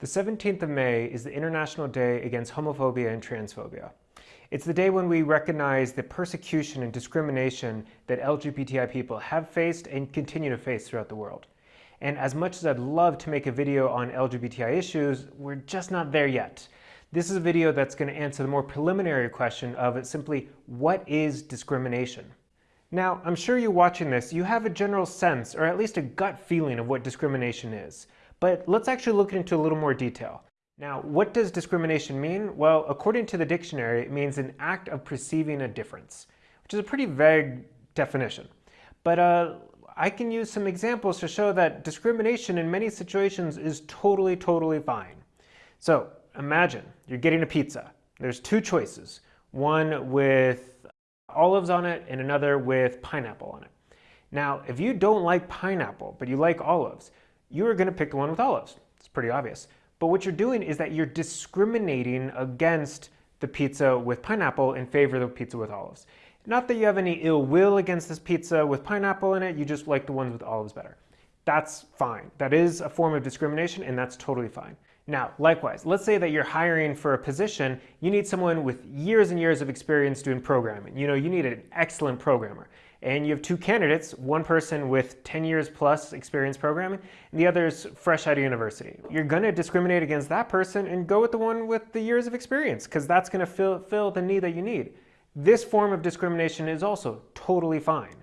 The 17th of May is the International Day Against Homophobia and Transphobia. It's the day when we recognize the persecution and discrimination that LGBTI people have faced and continue to face throughout the world. And as much as I'd love to make a video on LGBTI issues, we're just not there yet. This is a video that's going to answer the more preliminary question of simply, what is discrimination? Now, I'm sure you're watching this, you have a general sense, or at least a gut feeling of what discrimination is. But let's actually look into a little more detail. Now, what does discrimination mean? Well, according to the dictionary, it means an act of perceiving a difference, which is a pretty vague definition. But uh, I can use some examples to show that discrimination in many situations is totally, totally fine. So imagine you're getting a pizza. There's two choices, one with olives on it and another with pineapple on it. Now, if you don't like pineapple, but you like olives, you are going to pick the one with olives. It's pretty obvious. But what you're doing is that you're discriminating against the pizza with pineapple in favor of the pizza with olives. Not that you have any ill will against this pizza with pineapple in it, you just like the ones with olives better. That's fine. That is a form of discrimination and that's totally fine. Now, likewise, let's say that you're hiring for a position, you need someone with years and years of experience doing programming. You know, you need an excellent programmer and you have two candidates, one person with 10 years plus experience programming, and the other is fresh out of university. You're gonna discriminate against that person and go with the one with the years of experience, because that's gonna fill, fill the need that you need. This form of discrimination is also totally fine.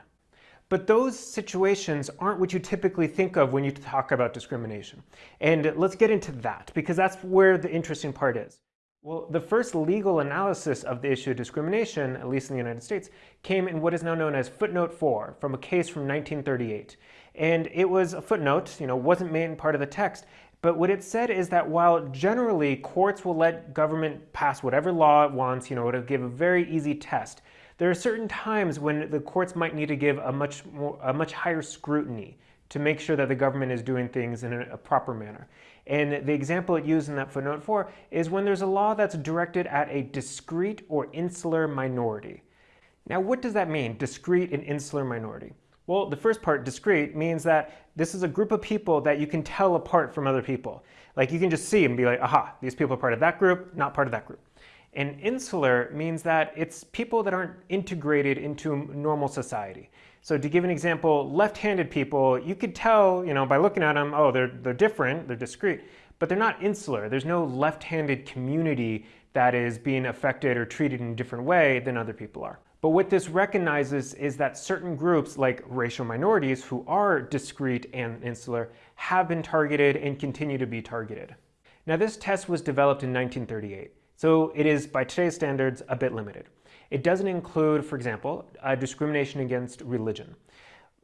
But those situations aren't what you typically think of when you talk about discrimination. And let's get into that, because that's where the interesting part is. Well, the first legal analysis of the issue of discrimination, at least in the United States, came in what is now known as footnote 4 from a case from 1938. And it was a footnote, you know, wasn't made part of the text, but what it said is that while generally courts will let government pass whatever law it wants, you know, to give a very easy test, there are certain times when the courts might need to give a much more, a much higher scrutiny to make sure that the government is doing things in a, proper manner. And the example it used in that footnote 4 is when there's a law that's directed at a discrete or insular minority. Now, what does that mean, discrete and insular minority? Well, the first part, discrete, means that this is a group of people that you can tell apart from other people. Like you can just see and be like, aha, these people are part of that group, not part of that group. And insular means that it's people that aren't integrated into normal society. So to give an example, left-handed people, you could tell, you know, by looking at them, oh, they're, they're different, they're discrete, but they're not insular. There's no left-handed community that is being affected or treated in a different way than other people are. But what this recognizes is that certain groups like racial minorities who are discrete and insular have been targeted and continue to be targeted. Now this test was developed in 1938, so it is by today's standards a bit limited. It doesn't include, for example, discrimination against religion.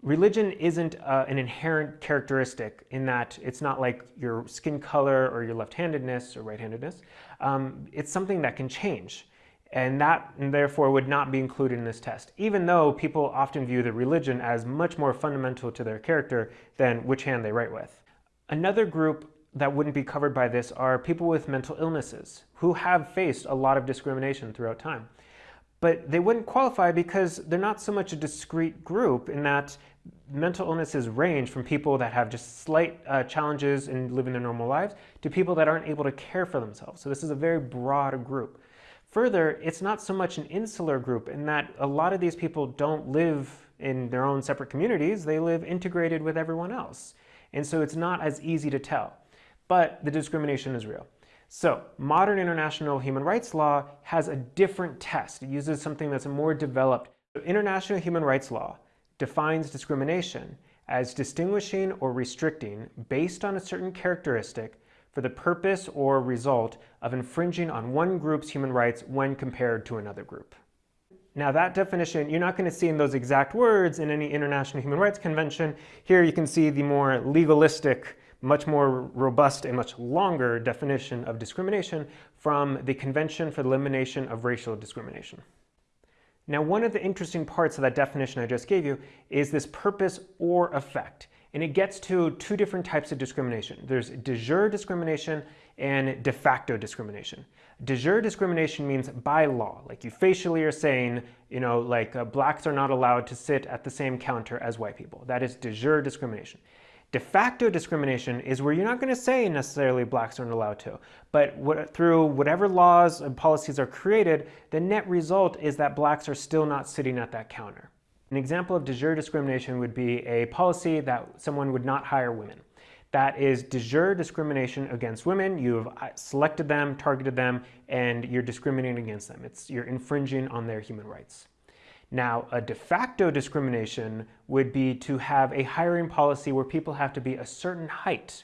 Religion isn't uh, an inherent characteristic in that it's not like your skin color or your left-handedness or right-handedness. Um, it's something that can change and that and therefore would not be included in this test, even though people often view the religion as much more fundamental to their character than which hand they write with. Another group that wouldn't be covered by this are people with mental illnesses who have faced a lot of discrimination throughout time but they wouldn't qualify because they're not so much a discrete group in that mental illnesses range from people that have just slight uh, challenges in living their normal lives to people that aren't able to care for themselves. So this is a very broad group. Further, it's not so much an insular group in that a lot of these people don't live in their own separate communities, they live integrated with everyone else. And so it's not as easy to tell. But the discrimination is real. So modern international human rights law has a different test. It uses something that's more developed. International human rights law defines discrimination as distinguishing or restricting based on a certain characteristic for the purpose or result of infringing on one group's human rights when compared to another group. Now that definition, you're not going to see in those exact words in any International Human Rights Convention. Here you can see the more legalistic much more robust and much longer definition of discrimination from the Convention for the Elimination of Racial Discrimination. Now, one of the interesting parts of that definition I just gave you is this purpose or effect. And it gets to two different types of discrimination. There's de jure discrimination and de facto discrimination. De jure discrimination means by law, like you facially are saying, you know, like uh, blacks are not allowed to sit at the same counter as white people. That is de jure discrimination. De facto discrimination is where you're not going to say necessarily blacks aren't allowed to, but what, through whatever laws and policies are created, the net result is that blacks are still not sitting at that counter. An example of de jure discrimination would be a policy that someone would not hire women. That is de jure discrimination against women. You've uh, selected them, targeted them, and you're discriminating against them. It's, you're infringing on their human rights. Now, a de facto discrimination would be to have a hiring policy where people have to be a certain height.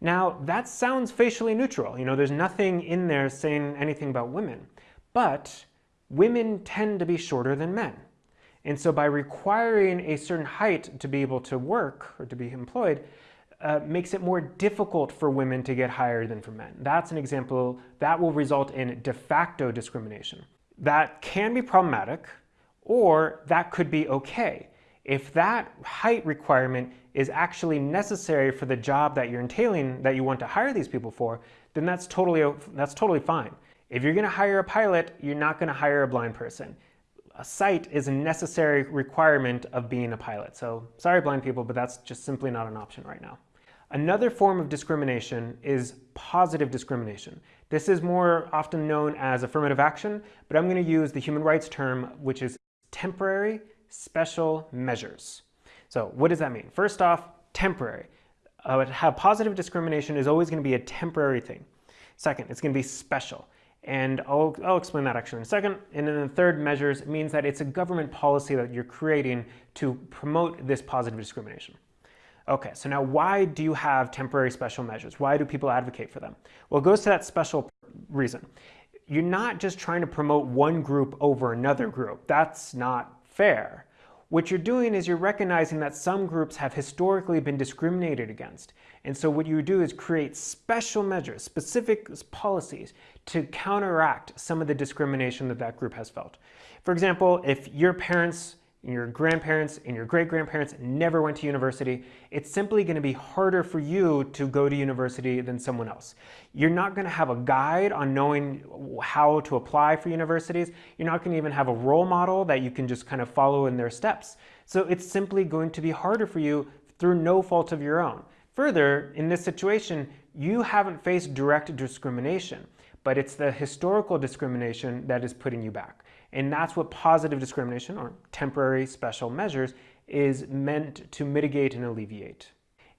Now, that sounds facially neutral. You know, there's nothing in there saying anything about women. But women tend to be shorter than men. And so by requiring a certain height to be able to work or to be employed, uh, makes it more difficult for women to get hired than for men. That's an example that will result in de facto discrimination. That can be problematic or that could be okay. If that height requirement is actually necessary for the job that you're entailing, that you want to hire these people for, then that's totally, that's totally fine. If you're gonna hire a pilot, you're not gonna hire a blind person. A sight is a necessary requirement of being a pilot. So sorry blind people, but that's just simply not an option right now. Another form of discrimination is positive discrimination. This is more often known as affirmative action, but I'm going to use the human rights term, which is temporary special measures. So what does that mean? First off, temporary. Uh, positive discrimination is always going to be a temporary thing. Second, it's going to be special. And I'll, I'll explain that actually in a second. And then the third measures means that it's a government policy that you're creating to promote this positive discrimination. Okay, so now why do you have temporary special measures? Why do people advocate for them? Well, it goes to that special reason you're not just trying to promote one group over another group. That's not fair. What you're doing is you're recognizing that some groups have historically been discriminated against. And so what you do is create special measures, specific policies to counteract some of the discrimination that that group has felt. For example, if your parents your grandparents and your great-grandparents never went to university, it's simply going to be harder for you to go to university than someone else. You're not going to have a guide on knowing how to apply for universities. You're not going to even have a role model that you can just kind of follow in their steps. So it's simply going to be harder for you through no fault of your own. Further, in this situation, you haven't faced direct discrimination, but it's the historical discrimination that is putting you back. And that's what positive discrimination, or temporary special measures, is meant to mitigate and alleviate.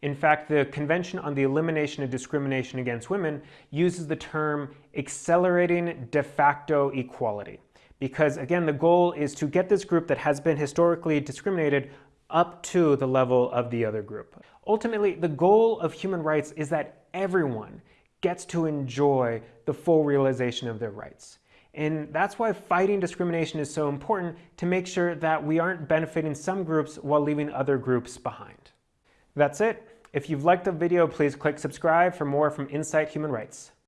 In fact, the Convention on the Elimination of Discrimination Against Women uses the term accelerating de facto equality. Because again, the goal is to get this group that has been historically discriminated up to the level of the other group. Ultimately, the goal of human rights is that everyone gets to enjoy the full realization of their rights. And that's why fighting discrimination is so important to make sure that we aren't benefiting some groups while leaving other groups behind. That's it. If you've liked the video, please click subscribe for more from Insight Human Rights.